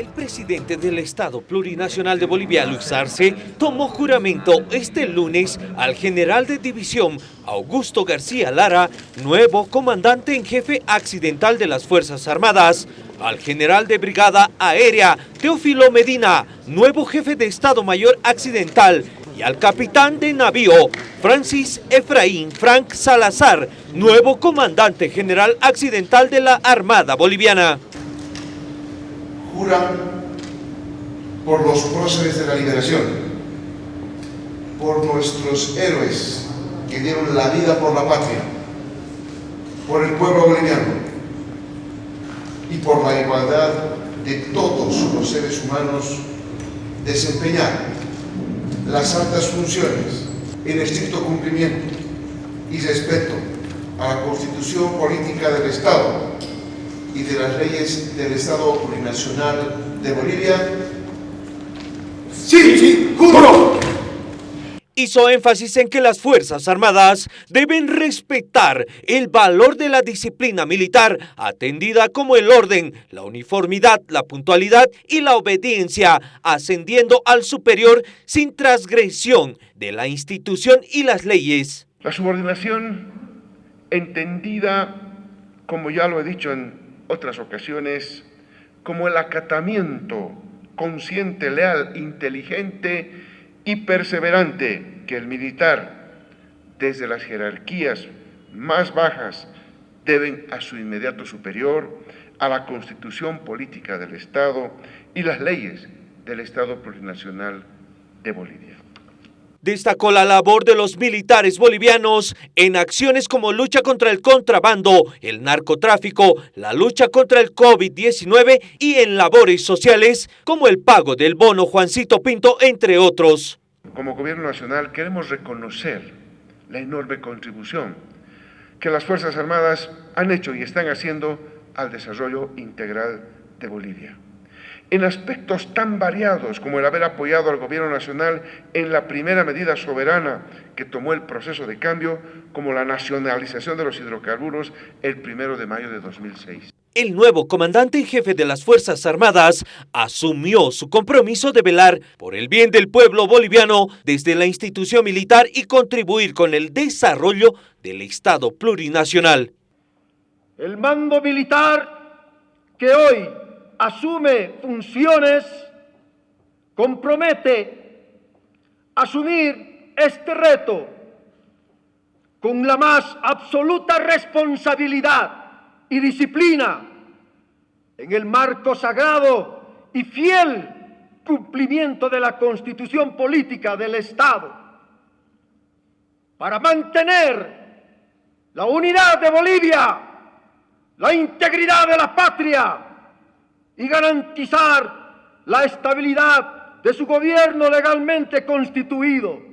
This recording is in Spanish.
El presidente del Estado Plurinacional de Bolivia, Luis Arce, tomó juramento este lunes al general de división Augusto García Lara, nuevo comandante en jefe accidental de las Fuerzas Armadas, al general de brigada aérea Teófilo Medina, nuevo jefe de Estado Mayor accidental, y al capitán de navío Francis Efraín Frank Salazar, nuevo comandante general accidental de la Armada Boliviana por los próceres de la liberación, por nuestros héroes que dieron la vida por la patria, por el pueblo boliviano y por la igualdad de todos los seres humanos, desempeñar las altas funciones en estricto cumplimiento y respeto a la Constitución Política del Estado y de las leyes del Estado Plurinacional de Bolivia? Sí, sí, juro. Hizo énfasis en que las Fuerzas Armadas deben respetar el valor de la disciplina militar, atendida como el orden, la uniformidad, la puntualidad y la obediencia, ascendiendo al superior sin transgresión de la institución y las leyes. La subordinación entendida, como ya lo he dicho en otras ocasiones, como el acatamiento consciente, leal, inteligente y perseverante que el militar, desde las jerarquías más bajas, deben a su inmediato superior, a la constitución política del Estado y las leyes del Estado plurinacional de Bolivia. Destacó la labor de los militares bolivianos en acciones como lucha contra el contrabando, el narcotráfico, la lucha contra el COVID-19 y en labores sociales como el pago del bono Juancito Pinto, entre otros. Como Gobierno Nacional queremos reconocer la enorme contribución que las Fuerzas Armadas han hecho y están haciendo al desarrollo integral de Bolivia en aspectos tan variados como el haber apoyado al Gobierno Nacional en la primera medida soberana que tomó el proceso de cambio, como la nacionalización de los hidrocarburos el primero de mayo de 2006. El nuevo comandante en jefe de las Fuerzas Armadas asumió su compromiso de velar por el bien del pueblo boliviano desde la institución militar y contribuir con el desarrollo del Estado plurinacional. El mando militar que hoy asume funciones, compromete asumir este reto con la más absoluta responsabilidad y disciplina en el marco sagrado y fiel cumplimiento de la constitución política del Estado para mantener la unidad de Bolivia, la integridad de la patria, y garantizar la estabilidad de su gobierno legalmente constituido